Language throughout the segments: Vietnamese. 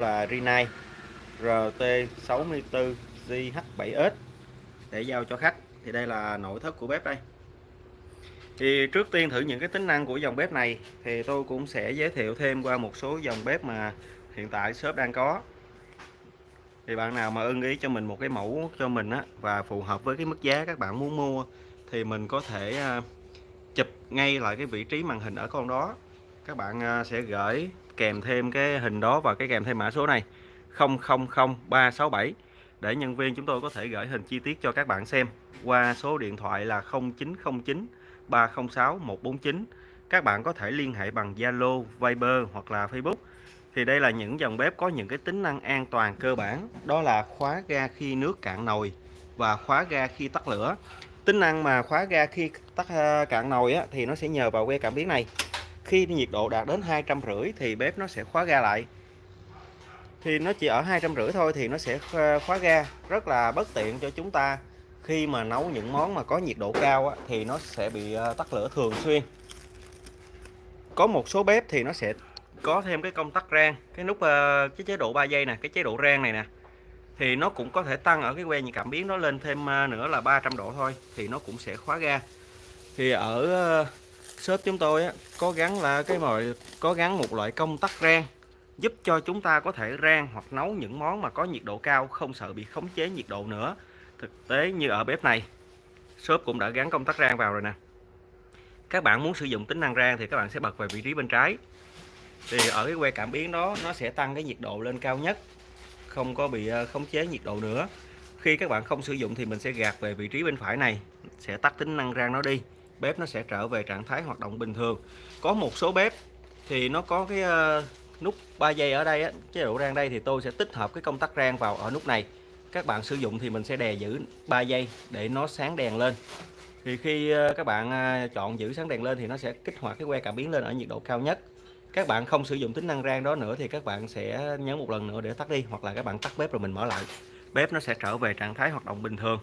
là Rinnai RT64JH7S để giao cho khách, thì đây là nội thất của bếp đây. Thì trước tiên thử những cái tính năng của dòng bếp này, thì tôi cũng sẽ giới thiệu thêm qua một số dòng bếp mà hiện tại shop đang có. Thì bạn nào mà ưng ý cho mình một cái mẫu cho mình á, và phù hợp với cái mức giá các bạn muốn mua, thì mình có thể à, chụp ngay lại cái vị trí màn hình ở con đó. Các bạn à, sẽ gửi kèm thêm cái hình đó và cái kèm thêm mã số này. 000367 để nhân viên chúng tôi có thể gửi hình chi tiết cho các bạn xem qua số điện thoại là 0909 306 149 các bạn có thể liên hệ bằng Zalo, Viber hoặc là Facebook. Thì đây là những dòng bếp có những cái tính năng an toàn cơ bản. Đó là khóa ga khi nước cạn nồi và khóa ga khi tắt lửa. Tính năng mà khóa ga khi tắt ờ, cạn nồi á, thì nó sẽ nhờ vào que cảm biến này khi nhiệt độ đạt đến hai trăm rưỡi thì bếp nó sẽ khóa ga lại. Thì nó chỉ ở hai trăm rưỡi thôi thì nó sẽ khóa ga. Rất là bất tiện cho chúng ta. Khi mà nấu những món mà có nhiệt độ cao á, thì nó sẽ bị ờ, tắt lửa thường xuyên. Có một số bếp thì nó sẽ có thêm cái công tắc rang. Cái nút ờ, cái chế độ 3 giây nè cái chế độ rang này nè. Thì nó cũng có thể tăng ở cái que nhiệt cảm biến nó lên thêm ờ, nữa là 300 độ thôi thì nó cũng sẽ khóa ga. Thì ở shop chúng tôi á, có gắn là cái mọi có gắn một loại công tắc rang giúp cho chúng ta có thể rang hoặc nấu những món mà có nhiệt độ cao không sợ bị khống chế nhiệt độ nữa. Thực tế như ở bếp này shop cũng đã gắn công tắc rang vào rồi nè. Các bạn muốn sử dụng tính năng rang thì các bạn sẽ bật về vị trí bên trái. Thì ở cái que cảm biến đó nó sẽ tăng cái nhiệt độ lên cao nhất không có bị ờ, khống chế nhiệt độ nữa. Khi các bạn không sử dụng thì mình sẽ gạt về vị trí bên phải này sẽ tắt tính năng rang nó đi bếp nó sẽ trở về trạng thái hoạt động bình thường. Có một số bếp thì nó có cái uh, nút 3 giây ở đây á, chế độ rang đây thì tôi sẽ tích hợp cái công tắc rang vào ở nút này. Các bạn sử dụng thì mình sẽ đè giữ 3 giây để nó sáng đèn lên. Thì khi ờ, các bạn ờ, chọn giữ sáng đèn lên thì nó sẽ kích hoạt cái que cảm biến lên ở nhiệt độ cao nhất. Các bạn không sử dụng tính năng rang đó nữa thì các bạn sẽ nhấn một lần nữa để tắt đi hoặc là các bạn tắt bếp rồi mình mở lại. Bếp nó sẽ trở về trạng thái hoạt động bình thường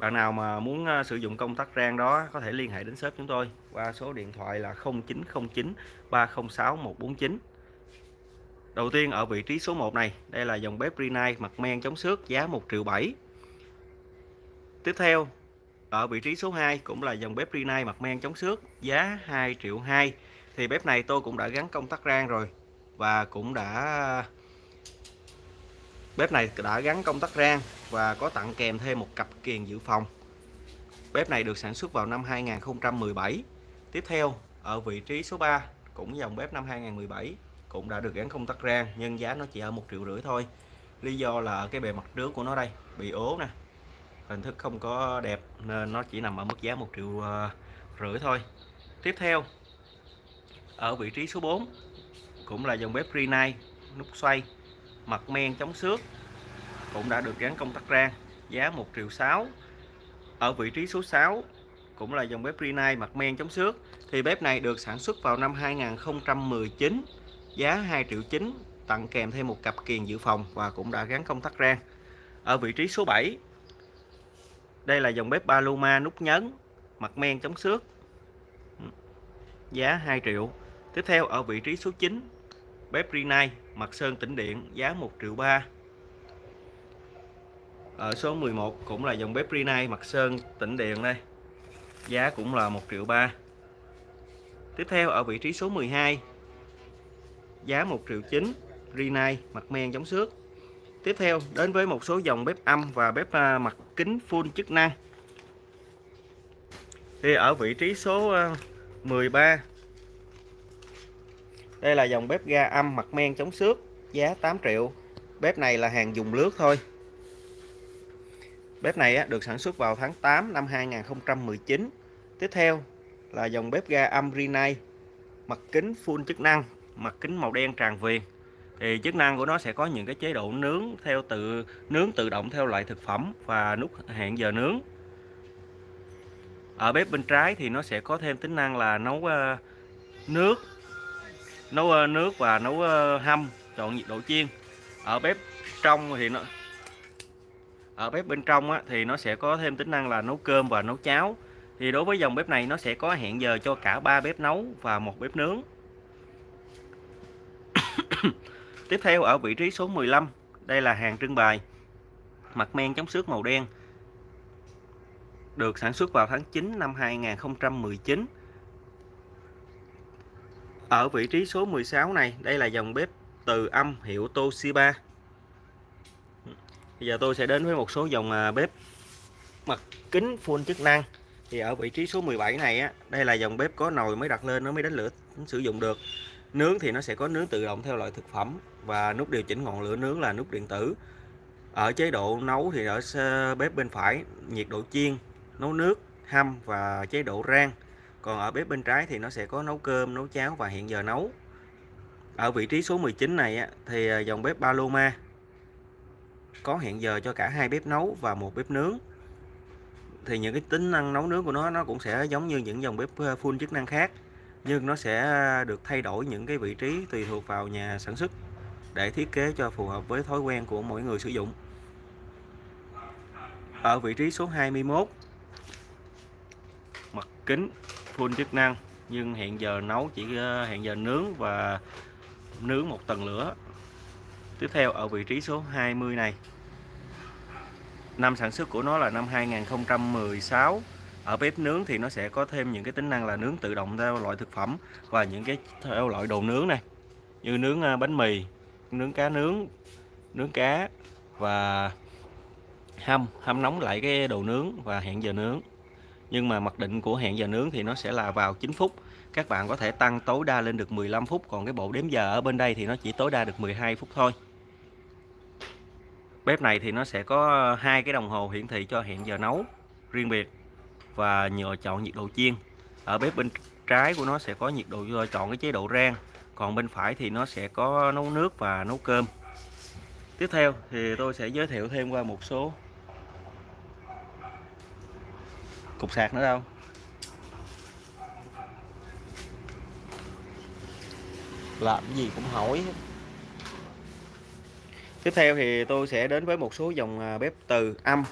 bạn nào mà muốn ờ, sử dụng công tắc rang đó, có thể liên hệ đến shop chúng tôi qua số điện thoại là 0909 306 149 Đầu tiên, ở vị trí số 1 này, đây là dòng bếp Rinnai mặt men chống xước giá 1 triệu 7 Tiếp theo, ở vị trí số 2 cũng là dòng bếp Rinnai mặt men chống xước giá 2 triệu 2 thì bếp này tôi cũng đã gắn công tắc rang rồi và cũng đã bếp này đã gắn công tắc rang và có tặng kèm thêm một cặp kiềng dự phòng. Bếp này được sản xuất vào năm 2017 tiếp theo, ở vị trí số 3 cũng dòng bếp năm 2017 cũng đã được gắn công tắc rang nhưng giá nó chỉ ở một triệu rưỡi thôi. Lý do là cái bề mặt trước của nó đây bị ố nè. Hình thức không có đẹp nên nó chỉ nằm ở mức giá một triệu ờ, rưỡi thôi. Tiếp theo, ở vị trí số 4 cũng là dòng bếp Renai nút xoay mặt men chống xước cũng đã được gắn công tắc rang, giá 1 triệu 6 ở vị trí số 6 cũng là dòng bếp Rinnai mặt men chống xước. Thì bếp này được sản xuất vào năm 2019 giá 2 triệu 9 tặng kèm thêm một cặp kiền dự phòng và cũng đã gắn công tắc rang. Ở vị trí số 7 đây là dòng bếp Paloma nút nhấn mặt men chống xước. Giá 2 triệu. Tiếp theo, ở vị trí số 9 bếp Rinnai mặt sơn tĩnh điện, giá 1 triệu 3 ở số 11 cũng là dòng bếp Rinnai mặt sơn tĩnh điện đây. Giá cũng là 1 triệu 3 tiếp theo, ở vị trí số 12 giá 1 triệu 9 Rinnai mặt men chống xước. Tiếp theo, đến với một số dòng bếp âm và bếp à, mặt kính full chức năng. Thì ở vị trí số à, 13 đây là dòng bếp ga âm mặt men chống xước, giá 8 triệu. Bếp này là hàng dùng lướt thôi. Bếp này được sản xuất vào tháng 8 năm 2019 tiếp theo là dòng bếp ga âm Rinnai, mặt kính full chức năng, mặt kính màu đen tràn viền. Thì chức năng của nó sẽ có những cái chế độ nướng theo tự, nướng tự động theo loại thực phẩm và nút hẹn giờ nướng. Ở bếp bên trái thì nó sẽ có thêm tính năng là nấu ờ, nước nấu ờ, nước và nấu ờ, hâm chọn nhiệt độ chiên. Ở bếp trong thì nó ở bếp bên trong á, thì nó sẽ có thêm tính năng là nấu cơm và nấu cháo. Thì đối với dòng bếp này nó sẽ có hẹn giờ cho cả ba bếp nấu và một bếp nướng. Tiếp theo ở vị trí số 15, đây là hàng trưng bày. Mặt men chống xước màu đen. Được sản xuất vào tháng 9 năm 2019. Ở vị trí số 16 này, đây là dòng bếp từ âm hiệu Toshiba. Bây giờ tôi sẽ đến với một số dòng à, bếp mặt kính full chức năng. Thì ở vị trí số 17 này á, đây là dòng bếp có nồi mới đặt lên nó mới đánh lửa sử dụng được. Nướng thì nó sẽ có nướng tự động theo loại thực phẩm và nút điều chỉnh ngọn lửa nướng là nút điện tử. Ở chế độ nấu thì ở bếp bên phải nhiệt độ chiên, nấu nước, hâm và chế độ rang. Còn ở bếp bên trái thì nó sẽ có nấu cơm, nấu cháo và hẹn giờ nấu. Ở vị trí số 19 này thì ờ, dòng bếp Paloma có hẹn giờ cho cả hai bếp nấu và một bếp nướng. Thì những cái tính năng nấu nướng của nó nó cũng sẽ giống như những dòng bếp ờ, full chức năng khác, nhưng nó sẽ được thay đổi những cái vị trí tùy thuộc vào nhà sản xuất để thiết kế cho phù hợp với thói quen của mỗi người sử dụng. Ở vị trí số 21 mặt kính full chức năng, nhưng hiện giờ nấu chỉ ờ, hiện hẹn giờ nướng và nướng một tầng lửa. Tiếp theo ở vị trí số 20 này. Năm sản xuất của nó là năm 2016 ở bếp nướng thì nó sẽ có thêm những cái tính năng là nướng tự động theo loại thực phẩm và những cái theo loại đồ nướng này. Như nướng ờ, bánh mì, nướng cá nướng nướng cá và hâm hâm nóng lại cái đồ nướng và hẹn giờ nướng nhưng mà mặc định của hẹn giờ nướng thì nó sẽ là vào 9 phút. Các bạn có thể tăng tối đa lên được 15 phút, còn cái bộ đếm giờ ở bên đây thì nó chỉ tối đa được 12 phút thôi. Bếp này thì nó sẽ có hai cái đồng hồ hiển thị cho hẹn giờ nấu riêng biệt và nhờ chọn nhiệt độ chiên. Ở bếp bên trái của nó sẽ có nhiệt độ ờ, chọn cái chế độ rang, còn bên phải thì nó sẽ có nấu nước và nấu cơm. Tiếp theo thì tôi sẽ giới thiệu thêm qua một số cục sạc nữa đâu. Làm gì cũng hỏi. Tiếp theo thì tôi sẽ đến với một số dòng à, bếp từ âm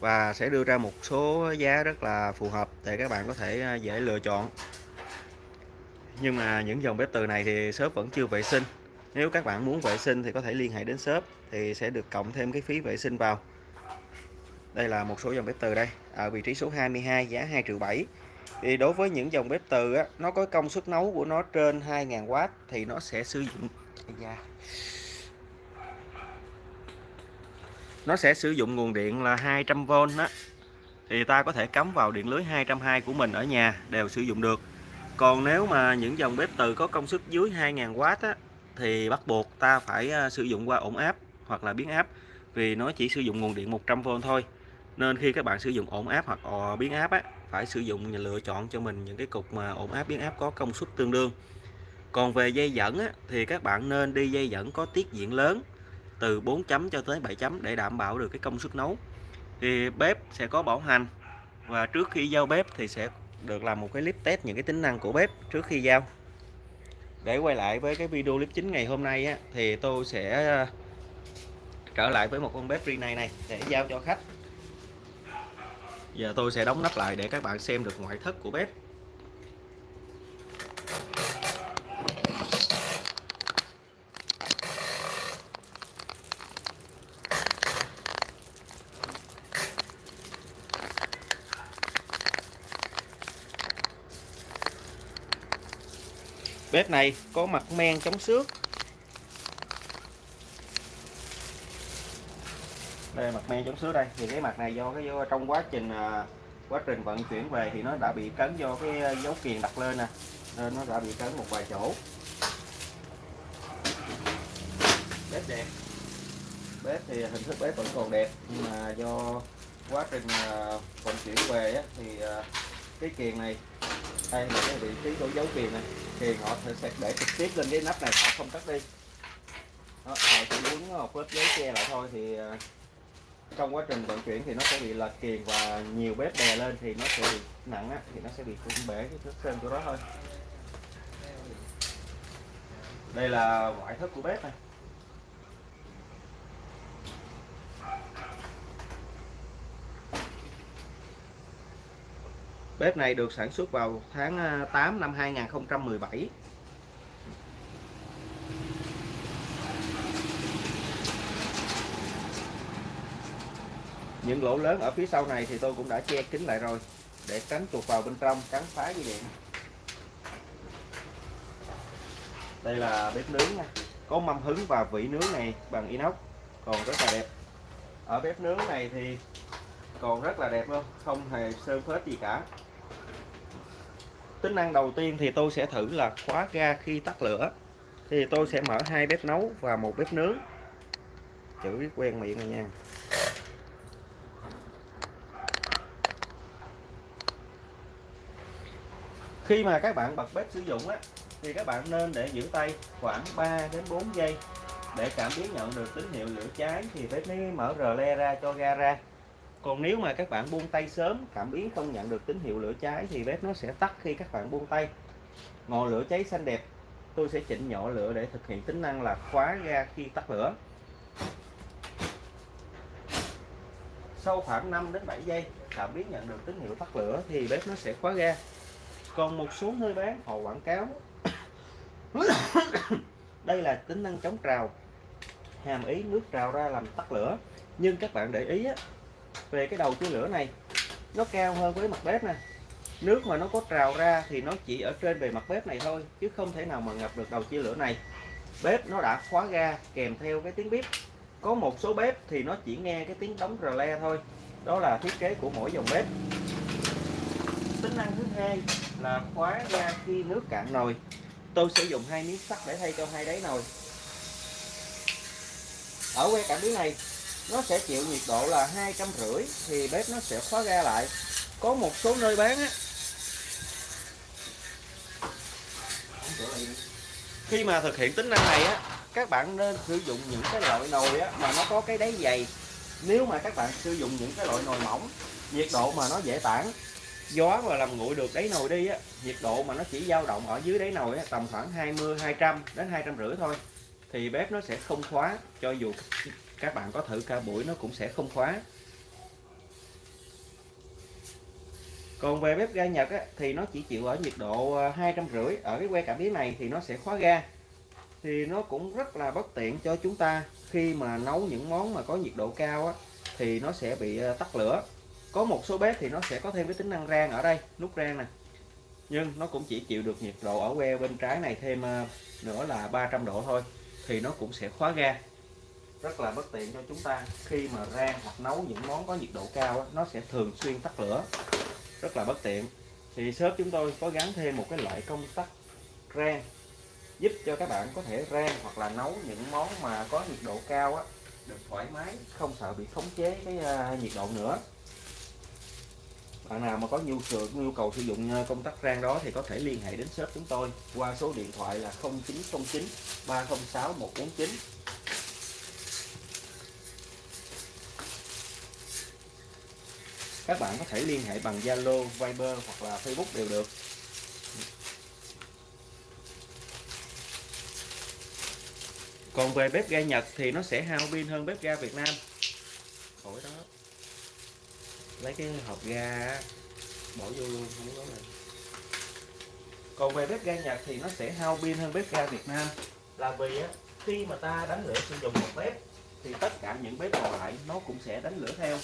và sẽ đưa ra một số giá rất là phù hợp để các bạn có thể à, dễ lựa chọn. Nhưng mà những dòng bếp từ này thì shop vẫn chưa vệ sinh. Nếu các bạn muốn vệ sinh thì có thể liên hệ đến shop thì sẽ được cộng thêm cái phí vệ sinh vào đây là một số dòng bếp từ đây. Ở vị trí số 22 giá 2 triệu 7 thì đối với những dòng bếp từ á, nó có công suất nấu của nó trên 2.000W thì nó sẽ sử dụng nó sẽ sử dụng nguồn điện là 200V đó thì ta có thể cắm vào điện lưới 220 của mình ở nhà đều sử dụng được. Còn nếu mà những dòng bếp từ có công suất dưới 2.000W á, thì bắt buộc ta phải à, sử dụng qua ổn áp hoặc là biến áp vì nó chỉ sử dụng nguồn điện 100V thôi nên khi các bạn sử dụng ổn áp hoặc ờ, biến áp á, phải sử dụng lựa chọn cho mình những cái cục mà ổn áp biến áp có công suất tương đương. Còn về dây dẫn á, thì các bạn nên đi dây dẫn có tiết diện lớn từ 4 chấm cho tới 7 chấm để đảm bảo được cái công suất nấu. Thì bếp sẽ có bảo hành và trước khi giao bếp thì sẽ được làm một cái clip test những cái tính năng của bếp trước khi giao. Để quay lại với cái video clip chính ngày hôm nay á, thì tôi sẽ ờ, trở lại với một con bếp riêng này này để giao cho khách giờ tôi sẽ đóng nắp lại để các bạn xem được ngoại thất của bếp. Bếp này có mặt men chống xước. Đây mặt men chống xước đây. Thì cái mặt này do cái do trong quá trình à, quá trình vận chuyển về thì nó đã bị cấn do cái à, dấu kiềng đặt lên nè. Nên nó đã bị cấn một vài chỗ. Bếp đẹp. Bếp thì hình thức bếp vẫn còn đẹp nhưng mà do quá trình à, vận chuyển về á, thì cái kiềng này đây là cái vị trí của dấu kiềng này kiềng họ sẽ để trực tiếp lên cái nắp này họ không cắt đi. Đó, họ chỉ muốn ờ, một lớp giấy che lại thôi thì trong quá trình vận chuyển thì nó sẽ bị lệch kiềng và nhiều bếp đè lên thì nó sẽ bị nặng á, thì nó sẽ bị cũng bể cái thước sơn của đó thôi. Đây là ngoại thất của bếp này. Bếp này được sản xuất vào tháng à, 8 năm 2017 những lỗ lớn ở phía sau này thì tôi cũng đã che kín lại rồi, để tránh chuột vào bên trong cắn phá dây điện. Đây là bếp nướng nha. Có mâm hứng và vỉ nướng này bằng inox, còn rất là đẹp. Ở bếp nướng này thì còn rất là đẹp luôn, không hề sơn phết gì cả. Tính năng đầu tiên thì tôi sẽ thử là khóa ga khi tắt lửa. Thì tôi sẽ mở hai bếp nấu và một bếp nướng. Chữ quen miệng này nha. Khi mà các bạn bật bếp sử dụng á, thì các bạn nên để giữ tay khoảng 3 đến 4 giây để cảm biến nhận được tín hiệu lửa cháy thì bếp mới mở rờ le ra cho ga ra. Còn nếu mà các bạn buông tay sớm, cảm biến không nhận được tín hiệu lửa cháy thì bếp nó sẽ tắt khi các bạn buông tay. Ngọn lửa cháy xanh đẹp, tôi sẽ chỉnh nhỏ lửa để thực hiện tính năng là khóa ga khi tắt lửa. Sau khoảng 5 đến 7 giây, cảm biến nhận được tín hiệu tắt lửa thì bếp nó sẽ khóa ga còn một số nơi bán họ quảng cáo. Đây là tính năng chống trào. Hàm ý nước trào ra làm tắt lửa. Nhưng các bạn để ý á, về cái đầu chia lửa này nó cao hơn với mặt bếp nè. Nước mà nó có trào ra thì nó chỉ ở trên bề mặt bếp này thôi chứ không thể nào mà ngập được đầu chia lửa này. Bếp nó đã khóa ga kèm theo cái tiếng bếp có một số bếp thì nó chỉ nghe cái tiếng đóng rờ le thôi. Đó là thiết kế của mỗi dòng bếp. Tính năng thứ hai là khóa ra khi nước cạn nồi. Tôi sử dụng hai miếng sắt để thay cho hai đáy nồi. Ở que cảm biến này, nó sẽ chịu nhiệt độ là hai trăm rưỡi thì bếp nó sẽ khóa ra lại. Có một số nơi bán á. Khi mà thực hiện tính năng này á, các bạn nên sử dụng những cái loại nồi á mà nó có cái đáy dày. Nếu mà các bạn sử dụng những cái loại nồi mỏng, nhiệt độ mà nó dễ tản gió mà làm nguội được đáy nồi đi á nhiệt độ mà nó chỉ dao động ở dưới đáy nồi á, tầm khoảng 20 200 đến hai trăm rưỡi thôi. Thì bếp nó sẽ không khóa cho dù các bạn có thử ca buổi nó cũng sẽ không khóa. Còn về bếp ga Nhật á, thì nó chỉ chịu ở nhiệt độ à, hai trăm rưỡi. Ở cái que cảm biến này thì nó sẽ khóa ga. Thì nó cũng rất là bất tiện cho chúng ta. Khi mà nấu những món mà có nhiệt độ cao á, thì nó sẽ bị à, tắt lửa có một số bếp thì nó sẽ có thêm cái tính năng rang ở đây, nút rang nè. Nhưng nó cũng chỉ chịu được nhiệt độ ở que bên trái này thêm ờ, nữa là 300 độ thôi, thì nó cũng sẽ khóa ga. Rất là bất tiện cho chúng ta khi mà rang hoặc nấu những món có nhiệt độ cao nó sẽ thường xuyên tắt lửa. Rất là bất tiện. Thì shop chúng tôi có gắn thêm một cái loại công tắc rang, giúp cho các bạn có thể rang hoặc là nấu những món mà có nhiệt độ cao á. Được thoải mái, không sợ bị khống chế cái ờ, nhiệt độ nữa bạn nào mà có nhu cầu nhu cầu sử dụng ờ, công tắc rang đó thì có thể liên hệ đến shop chúng tôi qua số điện thoại là 0909 306 149 các bạn có thể liên hệ bằng Zalo, Viber hoặc là Facebook đều được. Còn về bếp ga Nhật thì nó sẽ hao pin hơn bếp ga Việt Nam. Khỏi đó lấy cái hộp ga bỏ vô luôn không có này còn về bếp ga Nhật thì nó sẽ hao pin hơn bếp ga Việt Nam. Là vì á, khi mà ta đánh lửa sử dụng một bếp thì tất cả những bếp còn lại nó cũng sẽ đánh lửa theo.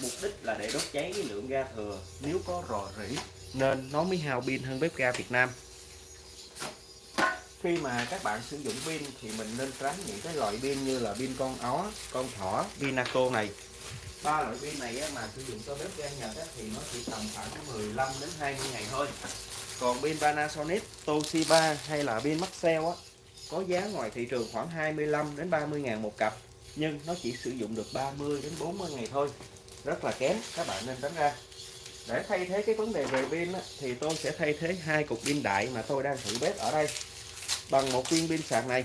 Mục đích là để đốt cháy cái lượng ga thừa. Nếu có rò rỉ nên nó mới hao pin hơn bếp ga Việt Nam. Khi mà các bạn sử dụng pin thì mình nên tránh những cái loại pin như là pin con ó con thỏ pinaco này ba loại pin này mà sử dụng cho bếp ga Nhật thì nó chỉ tầm khoảng 15 đến 20 ngày thôi. Còn pin Panasonic Toshiba hay là pin Maxell á có giá ngoài thị trường khoảng 25 đến 30 ngàn một cặp nhưng nó chỉ sử dụng được 30 đến 40 ngày thôi. Rất là kém các bạn nên tránh ra. Để thay thế cái vấn đề về pin á, thì tôi sẽ thay thế hai cục pin đại mà tôi đang thử bếp ở đây. Bằng một viên pin sạc này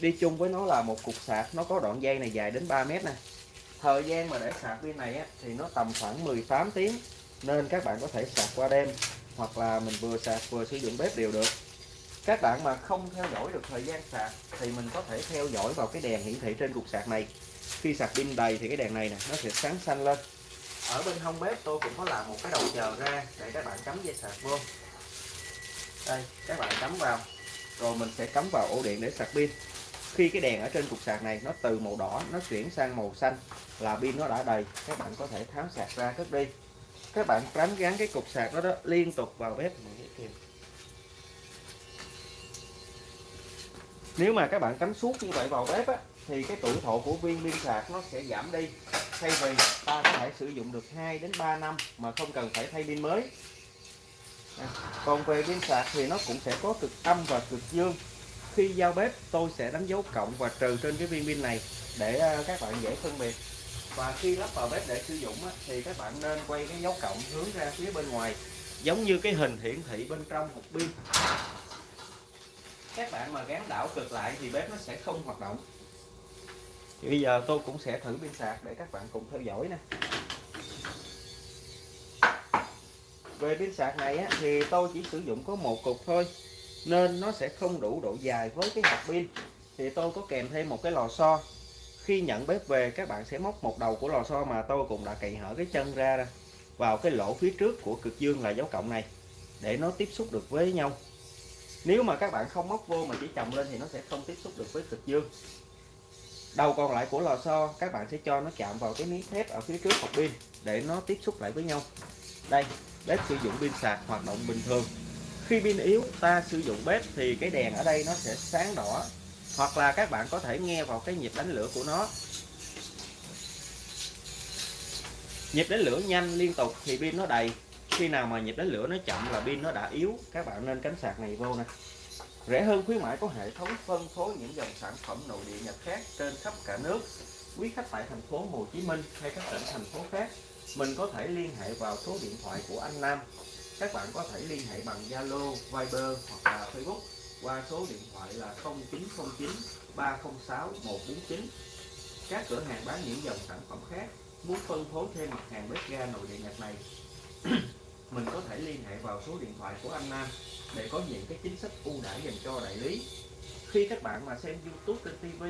đi chung với nó là một cục sạc nó có đoạn dây này dài đến 3 mét này thời gian mà để sạc pin này á, thì nó tầm khoảng 18 tiếng nên các bạn có thể sạc qua đêm hoặc là mình vừa sạc vừa sử dụng bếp đều được. Các bạn mà không theo dõi được thời gian sạc thì mình có thể theo dõi vào cái đèn hiển thị trên cục sạc này. Khi sạc pin đầy thì cái đèn này nè nó sẽ sáng xanh lên. Ở bên hông bếp tôi cũng có làm một cái đầu chờ ra để các bạn cắm dây sạc vô. Đây các bạn cắm vào rồi mình sẽ cắm vào ổ điện để sạc pin khi cái đèn ở trên cục sạc này nó từ màu đỏ nó chuyển sang màu xanh là pin nó đã đầy các bạn có thể tháo sạc ra cất đi. Các bạn tránh gắn cái cục sạc đó đó liên tục vào bếp. Nếu mà các bạn cắm suốt như vậy vào bếp á, thì cái tuổi thọ của viên pin sạc nó sẽ giảm đi. Thay vì ta có thể sử dụng được 2 đến 3 năm mà không cần phải thay pin mới. À, còn về pin sạc thì nó cũng sẽ có cực âm và cực dương khi giao bếp tôi sẽ đánh dấu cộng và trừ trên cái viên pin này để à, các bạn dễ phân biệt. Và khi lắp vào bếp để sử dụng thì các bạn nên quay cái dấu cộng hướng ra phía bên ngoài giống như cái hình hiển thị bên trong hộp pin. Các bạn mà gắn đảo cực lại thì bếp nó sẽ không hoạt động. Thì bây giờ tôi cũng sẽ thử pin sạc để các bạn cùng theo dõi nè. Về pin sạc này á, thì tôi chỉ sử dụng có một cục thôi nên nó sẽ không đủ độ dài với cái hộp pin. Thì tôi có kèm thêm một cái lò xo. Khi nhận bếp về, các bạn sẽ móc một đầu của lò xo mà tôi cũng đã cậy hở cái chân ra vào cái lỗ phía trước của cực dương là dấu cộng này, để nó tiếp xúc được với nhau. Nếu mà các bạn không móc vô mà chỉ chồng lên thì nó sẽ không tiếp xúc được với cực dương. Đầu còn lại của lò xo, các bạn sẽ cho nó chạm vào cái miếng thép ở phía trước hộp pin, để nó tiếp xúc lại với nhau. Đây, bếp sử dụng pin sạc hoạt động bình thường khi pin yếu, ta sử dụng bếp thì cái đèn ở đây nó sẽ sáng đỏ. Hoặc là các bạn có thể nghe vào cái nhịp đánh lửa của nó. Nhịp đánh lửa nhanh liên tục thì pin nó đầy. Khi nào mà nhịp đánh lửa nó chậm là pin nó đã yếu. Các bạn nên cắm sạc này vô nè. Rẻ hơn khuyến mãi có hệ thống phân phối những dòng sản phẩm nội địa nhật khác trên khắp cả nước. Quý khách tại thành phố Hồ Chí Minh hay các tỉnh thành phố khác, mình có thể liên hệ vào số điện thoại của anh Nam các bạn có thể liên hệ bằng Zalo, Viber hoặc là Facebook qua số điện thoại là 0909 306 149 các cửa hàng bán những dòng sản phẩm khác muốn phân phối thêm mặt hàng bếp ga nội địa nhật này mình có thể liên hệ vào số điện thoại của anh Nam để có những cái chính sách ưu đãi dành cho đại lý. Khi các bạn mà xem YouTube trên TV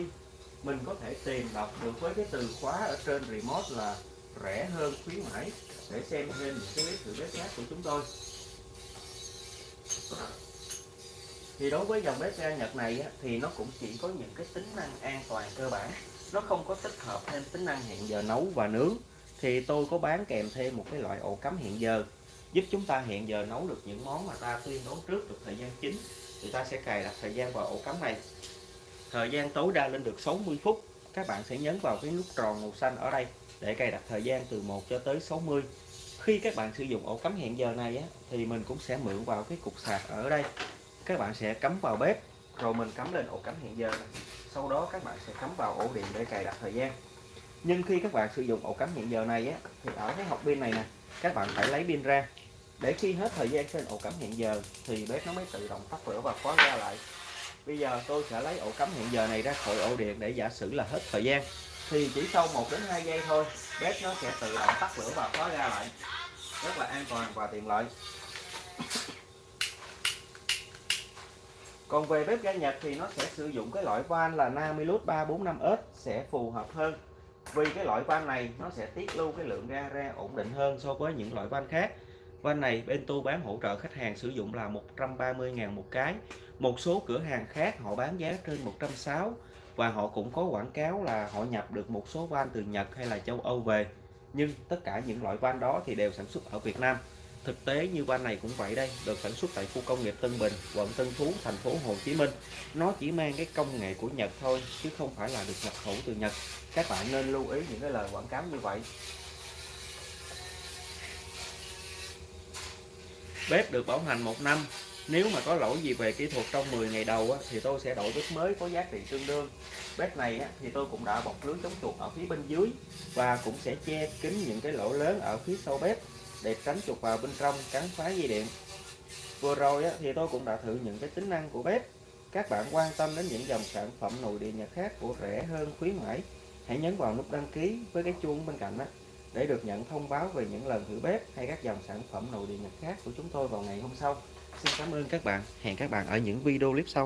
mình có thể tìm đọc được với cái từ khóa ở trên remote là rẻ hơn khuyến mãi. Để xem thêm những cái clip thử bếp khác của chúng tôi. Thì đối với dòng bếp ga Nhật này á, thì nó cũng chỉ có những cái tính năng an toàn cơ bản. Nó không có tích hợp thêm tính năng hẹn giờ nấu và nướng. Thì tôi có bán kèm thêm một cái loại ổ cắm hẹn giờ giúp chúng ta hẹn giờ nấu được những món mà ta tuyên nấu trước được thời gian chính. Thì ta sẽ cài đặt thời gian vào ổ cắm này. Thời gian tối đa lên được 60 phút. Các bạn sẽ nhấn vào cái nút tròn màu xanh ở đây để cài đặt thời gian từ 1 cho tới 60 khi các bạn sử dụng ổ cắm hẹn giờ này á, thì mình cũng sẽ mượn vào cái cục sạc ở đây. Các bạn sẽ cắm vào bếp rồi mình cắm lên ổ cắm hẹn giờ này. sau đó các bạn sẽ cắm vào ổ điện để cài đặt thời gian. Nhưng khi các bạn sử dụng ổ cắm hẹn giờ này á, thì ở cái hộp pin này nè các bạn phải lấy pin ra. Để khi hết thời gian trên ổ cắm hẹn giờ thì bếp nó mới tự động tắt lửa và khóa ra lại. Bây giờ tôi sẽ lấy ổ cắm hẹn giờ này ra khỏi ổ điện để giả sử là hết thời gian thì chỉ sau 1 đến 2 giây thôi, bếp nó sẽ tự động tắt lửa và khóa ra lại. Rất là an toàn và tiện lợi. Còn về bếp ga Nhật thì nó sẽ sử dụng cái loại van là Namilus 345S sẽ phù hợp hơn. Vì cái loại van này, nó sẽ tiết lưu cái lượng ga ra ổn định hơn so với những loại van khác. Van này bên tôi bán hỗ trợ khách hàng sử dụng là 130.000 một cái. Một số cửa hàng khác họ bán giá trên 160 và họ cũng có quảng cáo là họ nhập được một số van từ Nhật hay là châu Âu về. Nhưng tất cả những loại van đó thì đều sản xuất ở Việt Nam. Thực tế như van này cũng vậy đây, được sản xuất tại khu công nghiệp Tân Bình, quận Tân Phú, thành phố Hồ Chí Minh. Nó chỉ mang cái công nghệ của Nhật thôi, chứ không phải là được nhập khẩu từ Nhật. Các bạn nên lưu ý những cái lời quảng cáo như vậy. Bếp được bảo hành một năm nếu mà có lỗi gì về kỹ thuật trong 10 ngày đầu á, thì tôi sẽ đổi bếp mới có giá trị tương đương. Bếp này á, thì tôi cũng đã bọc lưới chống chuột ở phía bên dưới và cũng sẽ che kín những cái lỗ lớn ở phía sau bếp để tránh chuột vào bên trong cắn phá dây điện. Vừa rồi á, thì tôi cũng đã thử những cái tính năng của bếp. Các bạn quan tâm đến những dòng sản phẩm nội địa nhật khác của rẻ hơn khuyến mãi hãy nhấn vào nút đăng ký với cái chuông bên cạnh đó để được nhận thông báo về những lần thử bếp hay các dòng sản phẩm nội địa nhật khác của chúng tôi vào ngày hôm sau xin cảm ơn các bạn. Hẹn các bạn ở những video clip sau.